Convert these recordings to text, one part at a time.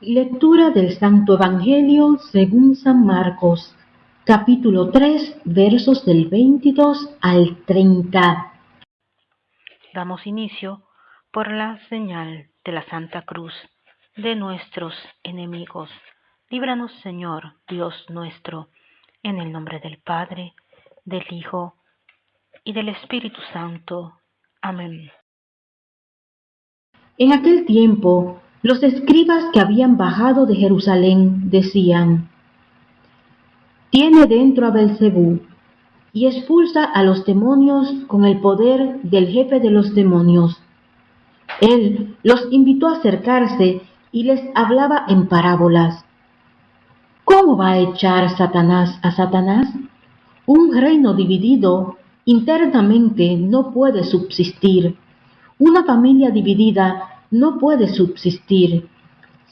Lectura del Santo Evangelio según San Marcos, capítulo 3, versos del 22 al 30. Damos inicio por la señal de la Santa Cruz de nuestros enemigos. Líbranos, Señor, Dios nuestro, en el nombre del Padre, del Hijo y del Espíritu Santo. Amén. En aquel tiempo, los escribas que habían bajado de Jerusalén decían, Tiene dentro a Belcebú y expulsa a los demonios con el poder del jefe de los demonios. Él los invitó a acercarse y les hablaba en parábolas. ¿Cómo va a echar Satanás a Satanás? Un reino dividido internamente no puede subsistir. Una familia dividida no puede subsistir.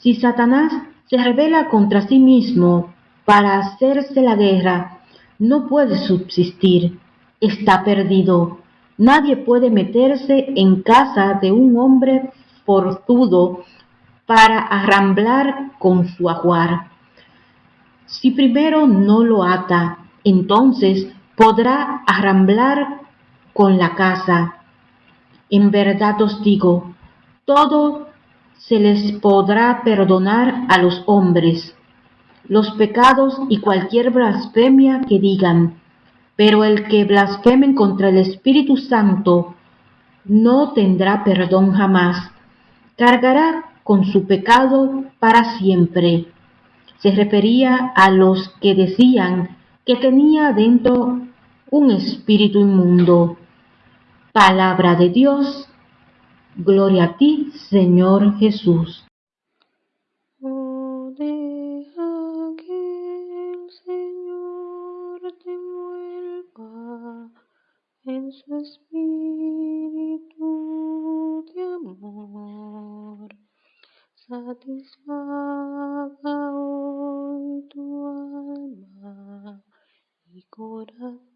Si Satanás se revela contra sí mismo para hacerse la guerra, no puede subsistir. Está perdido. Nadie puede meterse en casa de un hombre forzudo para arramblar con su ajuar. Si primero no lo ata, entonces podrá arramblar con la casa. En verdad os digo, todo se les podrá perdonar a los hombres, los pecados y cualquier blasfemia que digan, pero el que blasfemen contra el Espíritu Santo no tendrá perdón jamás, cargará con su pecado para siempre. Se refería a los que decían que tenía dentro un espíritu inmundo. Palabra de Dios Gloria a ti, Señor Jesús. No deja que el Señor te mueva en su espíritu de amor. Satisfaga hoy tu alma y corazón.